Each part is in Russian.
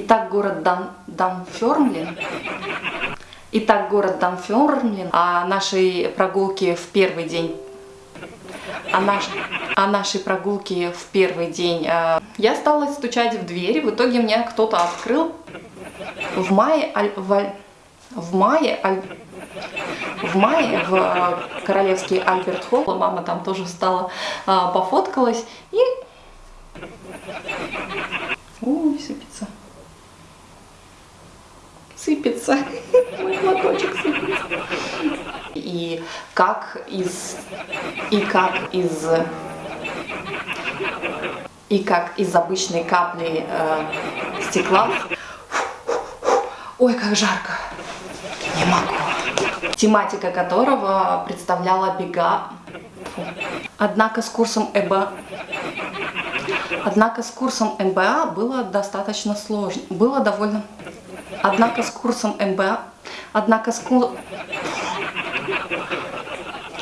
Итак, город Дан, Данфермлин. Итак, город Данфермлин. О нашей прогулке в первый день о, наш, о нашей прогулке в первый день. Э, я стала стучать в дверь, в итоге мне кто-то открыл. В мае, в, в мае, в мае в э, королевский Альберт Холл, мама там тоже встала, э, пофоткалась и... Ой, сыпется. Сыпется. Мой платочек и как из и как из и как из обычной капли э, стекла. Ой, как жарко! Не могу. Тематика которого представляла бега. Однако с курсом ЭБА Однако с курсом МБА было достаточно сложно. Было довольно... Однако с курсом МБА... Однако с, курсом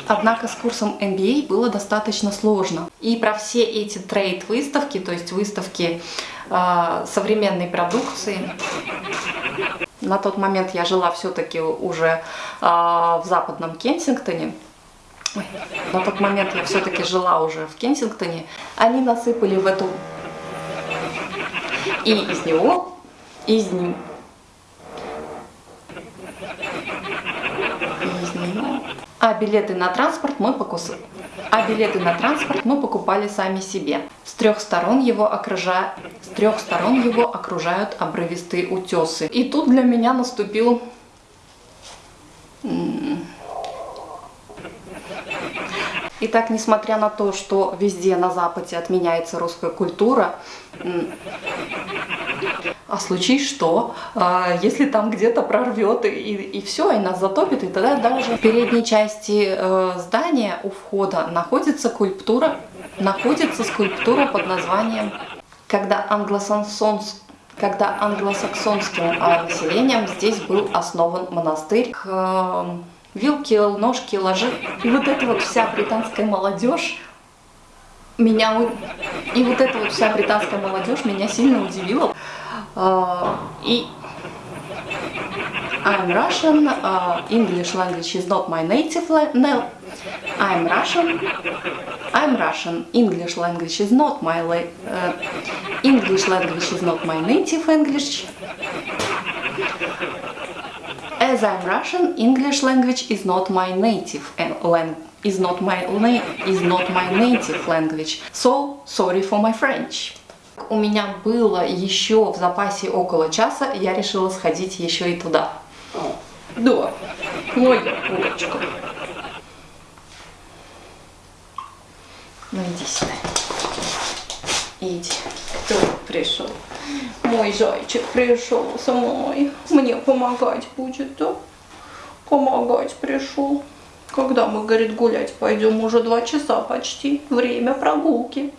Однако с курсом MBA было достаточно сложно. И про все эти трейд-выставки, то есть выставки э, современной продукции, на тот момент я жила все-таки уже э, в западном Кенсингтоне, Ой, на тот момент я все-таки жила уже в Кенсингтоне, они насыпали в эту... И из него, из а билеты на транспорт мы покусали. А билеты на транспорт мы покупали сами себе. С трех сторон его, окружа... с трех сторон его окружают обрывистые утесы. И тут для меня наступил... Итак, несмотря на то, что везде на Западе отменяется русская культура, а случись что, а, если там где-то прорвет и, и все, и нас затопит, и тогда даже в передней части э, здания у входа находится скульптура, находится скульптура под названием «Когда англосаксонс когда англосаксонским а, населением здесь был основан монастырь, к, э, вилки, ножки, ложи. И вот эта вот вся британская молодежь меня... И вот эта вот вся британская молодежь меня сильно удивила. Uh, и I'm Russian, uh, English language is not my native language. I'm Russian, I'm Russian, English language is not my uh, English language is not my native English. As I'm Russian, English language is not my native language is not my is not my native language. So sorry for my French. У меня было еще в запасе около часа, я решила сходить еще и туда. Да, моя курочка. Ну иди сюда. Иди. Кто пришел? Мой зайчик пришел со мной. Мне помогать будет, да? Помогать пришел. Когда мы, говорит, гулять пойдем? Уже два часа почти. Время прогулки.